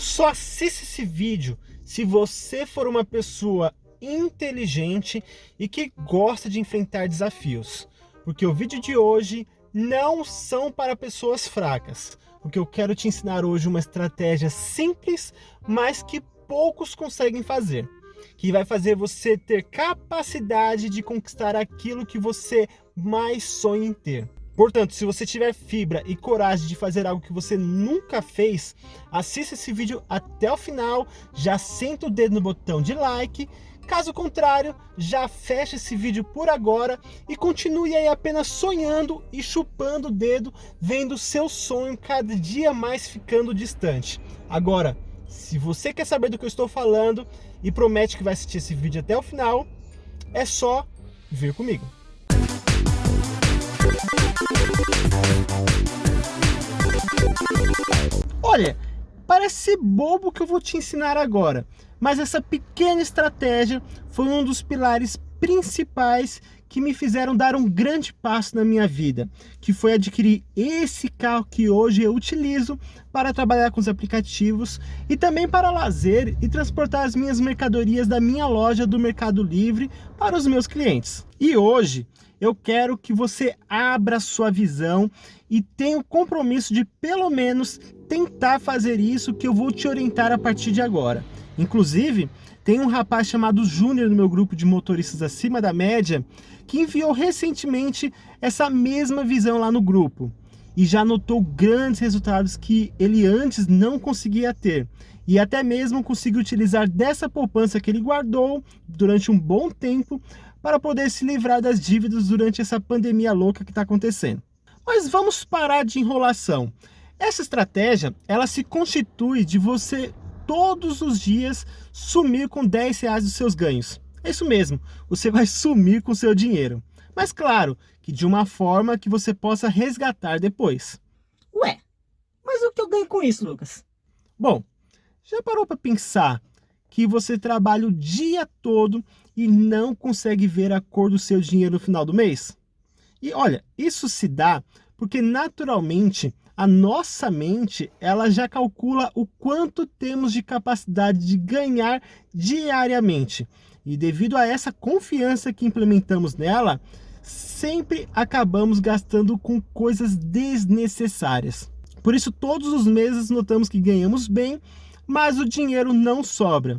Só assista esse vídeo se você for uma pessoa inteligente e que gosta de enfrentar desafios. Porque o vídeo de hoje não são para pessoas fracas. Porque eu quero te ensinar hoje uma estratégia simples, mas que poucos conseguem fazer. Que vai fazer você ter capacidade de conquistar aquilo que você mais sonha em ter. Portanto, se você tiver fibra e coragem de fazer algo que você nunca fez, assista esse vídeo até o final, já senta o dedo no botão de like, caso contrário, já fecha esse vídeo por agora e continue aí apenas sonhando e chupando o dedo, vendo seu sonho cada dia mais ficando distante. Agora, se você quer saber do que eu estou falando e promete que vai assistir esse vídeo até o final, é só vir comigo. Olha, parece bobo que eu vou te ensinar agora, mas essa pequena estratégia foi um dos pilares principais que me fizeram dar um grande passo na minha vida, que foi adquirir esse carro que hoje eu utilizo para trabalhar com os aplicativos e também para lazer e transportar as minhas mercadorias da minha loja do Mercado Livre para os meus clientes. E hoje eu quero que você abra sua visão e tenha o compromisso de pelo menos tentar fazer isso que eu vou te orientar a partir de agora. Inclusive, tem um rapaz chamado Júnior no meu grupo de motoristas acima da média que enviou recentemente essa mesma visão lá no grupo e já notou grandes resultados que ele antes não conseguia ter e até mesmo conseguiu utilizar dessa poupança que ele guardou durante um bom tempo para poder se livrar das dívidas durante essa pandemia louca que está acontecendo. Mas vamos parar de enrolação. Essa estratégia, ela se constitui de você todos os dias sumir com 10 reais dos seus ganhos. É isso mesmo, você vai sumir com seu dinheiro. Mas claro, que de uma forma que você possa resgatar depois. Ué, mas o que eu ganho com isso, Lucas? Bom, já parou para pensar que você trabalha o dia todo e não consegue ver a cor do seu dinheiro no final do mês? E olha, isso se dá porque naturalmente a nossa mente ela já calcula o quanto temos de capacidade de ganhar diariamente. E devido a essa confiança que implementamos nela, sempre acabamos gastando com coisas desnecessárias. Por isso, todos os meses notamos que ganhamos bem, mas o dinheiro não sobra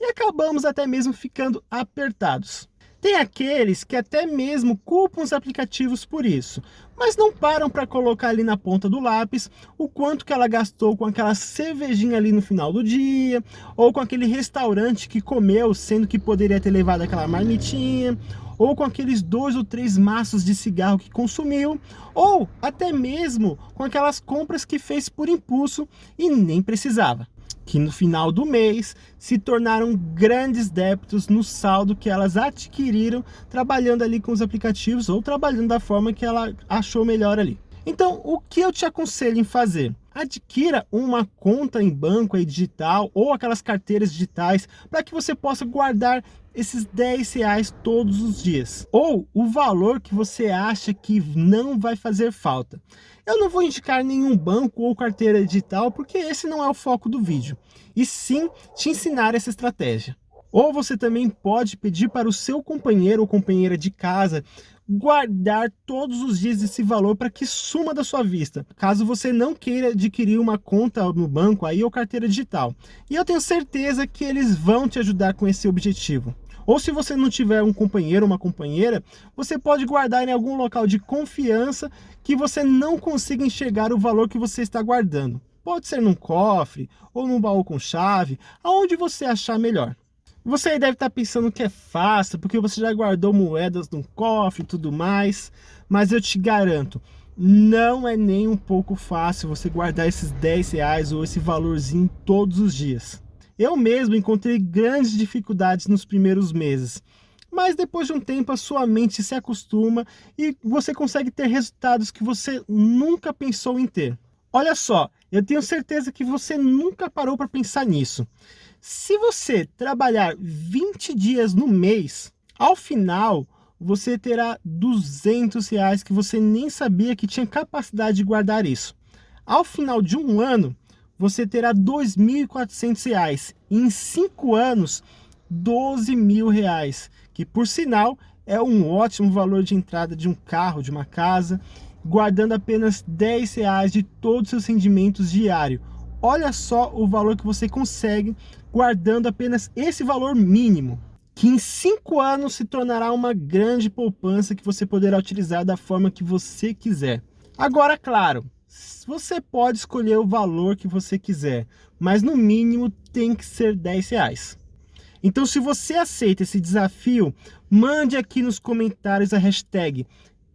e acabamos até mesmo ficando apertados. Tem aqueles que até mesmo culpam os aplicativos por isso, mas não param para colocar ali na ponta do lápis o quanto que ela gastou com aquela cervejinha ali no final do dia, ou com aquele restaurante que comeu, sendo que poderia ter levado aquela marmitinha, ou com aqueles dois ou três maços de cigarro que consumiu, ou até mesmo com aquelas compras que fez por impulso e nem precisava que no final do mês se tornaram grandes débitos no saldo que elas adquiriram trabalhando ali com os aplicativos ou trabalhando da forma que ela achou melhor ali. Então, o que eu te aconselho em fazer? Adquira uma conta em banco aí digital ou aquelas carteiras digitais para que você possa guardar esses 10 reais todos os dias. Ou o valor que você acha que não vai fazer falta. Eu não vou indicar nenhum banco ou carteira digital, porque esse não é o foco do vídeo, e sim te ensinar essa estratégia. Ou você também pode pedir para o seu companheiro ou companheira de casa guardar todos os dias esse valor para que suma da sua vista, caso você não queira adquirir uma conta no banco aí ou carteira digital. E eu tenho certeza que eles vão te ajudar com esse objetivo. Ou se você não tiver um companheiro ou uma companheira, você pode guardar em algum local de confiança que você não consiga enxergar o valor que você está guardando. Pode ser num cofre ou num baú com chave, aonde você achar melhor. Você aí deve estar pensando que é fácil, porque você já guardou moedas num cofre e tudo mais, mas eu te garanto, não é nem um pouco fácil você guardar esses 10 reais ou esse valorzinho todos os dias. Eu mesmo encontrei grandes dificuldades nos primeiros meses, mas depois de um tempo a sua mente se acostuma e você consegue ter resultados que você nunca pensou em ter. Olha só, eu tenho certeza que você nunca parou para pensar nisso. Se você trabalhar 20 dias no mês, ao final você terá 200 reais que você nem sabia que tinha capacidade de guardar isso. Ao final de um ano, você terá R$ 2.400 e em 5 anos, 12 mil reais, que por sinal é um ótimo valor de entrada de um carro, de uma casa, guardando apenas 10 reais de todos os seus rendimentos diários. Olha só o valor que você consegue guardando apenas esse valor mínimo, que em 5 anos se tornará uma grande poupança que você poderá utilizar da forma que você quiser. Agora, claro, você pode escolher o valor que você quiser, mas no mínimo tem que ser 10 reais. Então, se você aceita esse desafio, mande aqui nos comentários a hashtag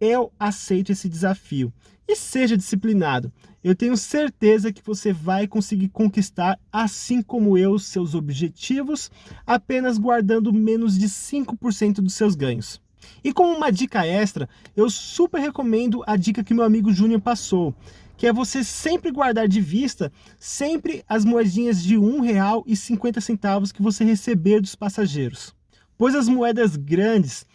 eu aceito esse desafio e seja disciplinado. Eu tenho certeza que você vai conseguir conquistar, assim como eu, seus objetivos, apenas guardando menos de 5% dos seus ganhos. E como uma dica extra, eu super recomendo a dica que meu amigo Júnior passou, que é você sempre guardar de vista sempre as moedinhas de um real e 50 centavos que você receber dos passageiros. Pois as moedas grandes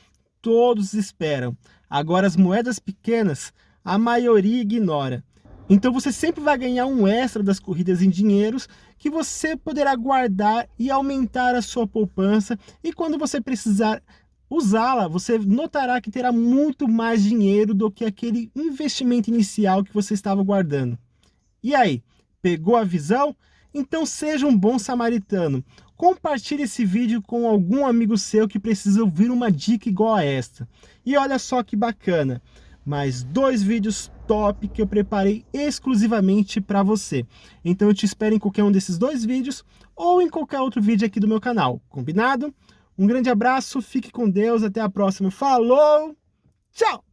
todos esperam, agora as moedas pequenas a maioria ignora. Então você sempre vai ganhar um extra das corridas em dinheiros que você poderá guardar e aumentar a sua poupança e quando você precisar usá-la, você notará que terá muito mais dinheiro do que aquele investimento inicial que você estava guardando. E aí, pegou a visão? Então seja um bom samaritano. Compartilhe esse vídeo com algum amigo seu que precisa ouvir uma dica igual a esta. E olha só que bacana, mais dois vídeos top que eu preparei exclusivamente para você. Então eu te espero em qualquer um desses dois vídeos ou em qualquer outro vídeo aqui do meu canal, combinado? Um grande abraço, fique com Deus, até a próxima. Falou, tchau!